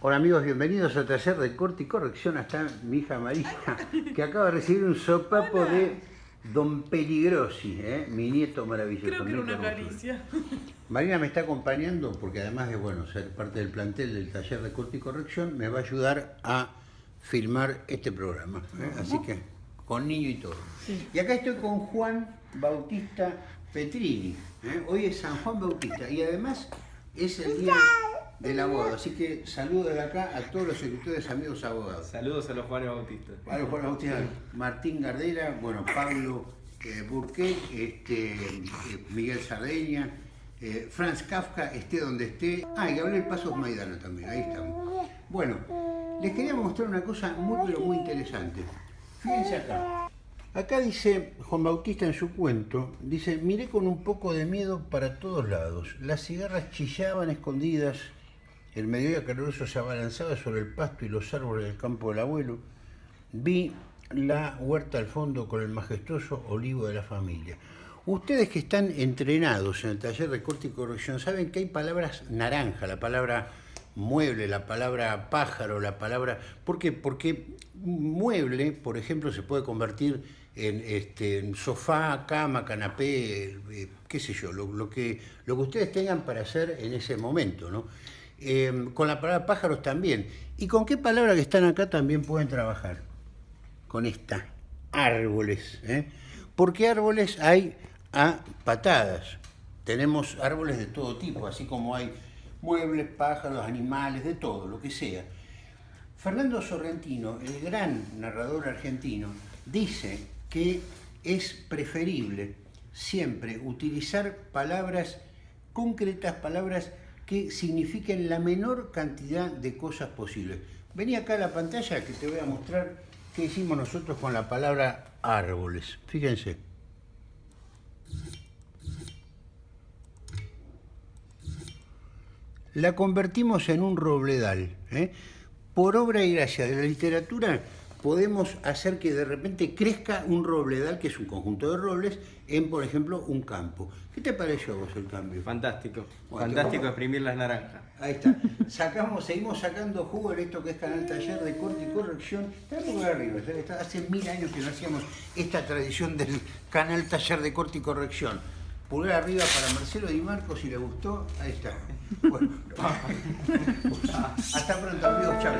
Hola amigos, bienvenidos al taller de corte y corrección. Hasta mi hija María, que acaba de recibir un sopapo de Don Peligrosi, ¿eh? mi nieto maravilloso. Creo que era una caricia. Marina me está acompañando porque además de bueno ser parte del plantel del taller de corte y corrección, me va a ayudar a filmar este programa. ¿eh? Así que con niño y todo. Sí. Y acá estoy con Juan Bautista Petrini. ¿eh? Hoy es San Juan Bautista y además es el día del abogado. Así que saludo de acá a todos los escritores amigos abogados. Saludos a los Juanes Bautistas. Vale, Juan Bautista, Martín Gardera, bueno, Pablo eh, Burqué, este, eh, Miguel Sardeña, eh, Franz Kafka, esté donde esté. Ah, y Gabriel Pasos Maidana también, ahí estamos. Bueno, les quería mostrar una cosa muy, pero muy interesante. Fíjense acá. Acá dice Juan Bautista en su cuento, dice, miré con un poco de miedo para todos lados. Las cigarras chillaban escondidas, el mediodía caluroso se abalanzaba sobre el pasto y los árboles del campo del abuelo. Vi la huerta al fondo con el majestuoso olivo de la familia. Ustedes que están entrenados en el taller de corte y corrección saben que hay palabras naranja, la palabra mueble, la palabra pájaro, la palabra... ¿Por qué? Porque mueble, por ejemplo, se puede convertir en, este, sofá, cama, canapé, eh, qué sé yo, lo, lo que, lo que ustedes tengan para hacer en ese momento, ¿no? Eh, con la palabra pájaros también. ¿Y con qué palabra que están acá también pueden trabajar? Con esta, árboles. ¿eh? Porque árboles hay a patadas. Tenemos árboles de todo tipo, así como hay muebles, pájaros, animales, de todo, lo que sea. Fernando Sorrentino, el gran narrador argentino, dice que es preferible siempre utilizar palabras concretas, palabras que signifiquen la menor cantidad de cosas posibles. Vení acá a la pantalla que te voy a mostrar qué hicimos nosotros con la palabra árboles. Fíjense. La convertimos en un robledal. ¿eh? Por obra y gracia de la literatura podemos hacer que de repente crezca un robledal, que es un conjunto de robles, en, por ejemplo, un campo. ¿Qué te pareció a vos el cambio? Fantástico. Bueno, Fantástico exprimir las naranjas. Ahí está. Sacamos, seguimos sacando jugo en esto que es Canal Taller de Corte y Corrección. Arriba, hace mil años que no hacíamos esta tradición del Canal Taller de Corte y Corrección. Pulgar arriba para Marcelo Di Marco, si le gustó, ahí está. Bueno, hasta pronto amigos, chao,